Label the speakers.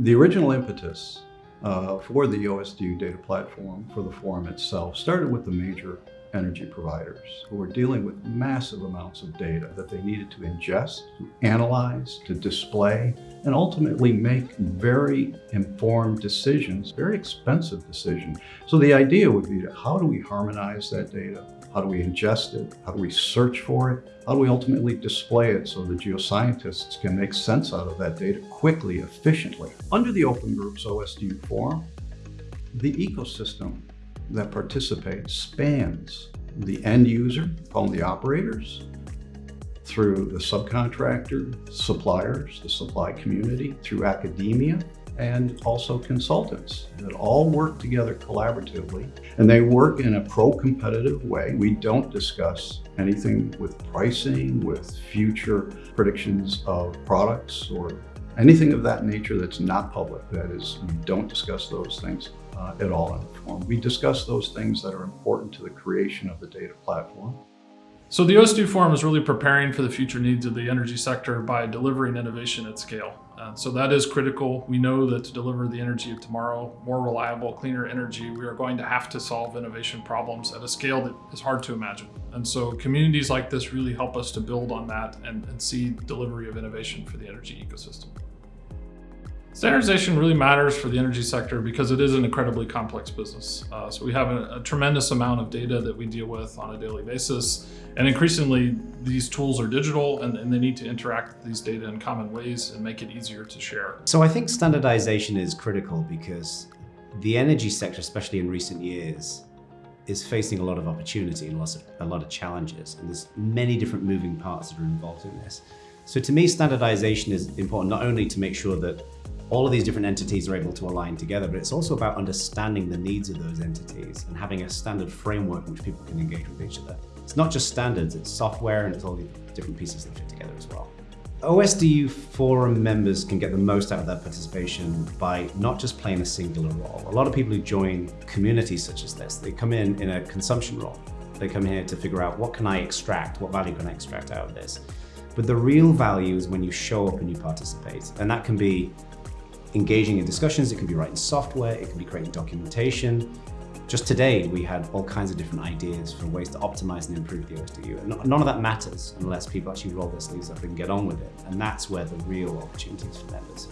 Speaker 1: The original impetus uh, for the OSDU data platform for the forum itself started with the major energy providers who were dealing with massive amounts of data that they needed to ingest, to analyze, to display, and ultimately make very informed decisions, very expensive decisions. So the idea would be how do we harmonize that data? How do we ingest it? How do we search for it? How do we ultimately display it so the geoscientists can make sense out of that data quickly, efficiently? Under the Open Groups OSDU forum, the ecosystem that participates spans the end user, called the operators, through the subcontractor, suppliers, the supply community, through academia, and also consultants that all work together collaboratively and they work in a pro-competitive way. We don't discuss anything with pricing, with future predictions of products or anything of that nature that's not public. That is, we don't discuss those things uh, at all in the forum. We discuss those things that are important to the creation of the data platform.
Speaker 2: So the OSDU Forum is really preparing for the future needs of the energy sector by delivering innovation at scale. Uh, so that is critical. We know that to deliver the energy of tomorrow, more reliable, cleaner energy, we are going to have to solve innovation problems at a scale that is hard to imagine. And so communities like this really help us to build on that and, and see delivery of innovation for the energy ecosystem. Standardization really matters for the energy sector because it is an incredibly complex business. Uh, so we have a, a, tremendous amount of data that we deal with on a daily basis. And increasingly, these tools are digital and, and they need to interact with these data in common ways and make it easier to share.
Speaker 3: So I think standardization is critical because the energy sector, especially in recent years, is facing a lot of opportunity and lots of, a lot of challenges. And there's many different moving parts that are involved in this. So to me, standardization is important not only to make sure that all of these different entities are able to align together, but it's also about understanding the needs of those entities and having a standard framework in which people can engage with each other. It's not just standards, it's software and it's all the different pieces that fit together as well. OSDU forum members can get the most out of their participation by not just playing a singular role. A lot of people who join communities such as this, they come in in a consumption role. They come here to figure out what can I extract, what value can I extract out of this. But the real value is when you show up and you participate. And that can be engaging in discussions, it can be writing software, it can be creating documentation. Just today, we had all kinds of different ideas for ways to optimize and improve the OSDU. And none of that matters unless people actually roll their sleeves up and get on with it. And that's where the real opportunities for members.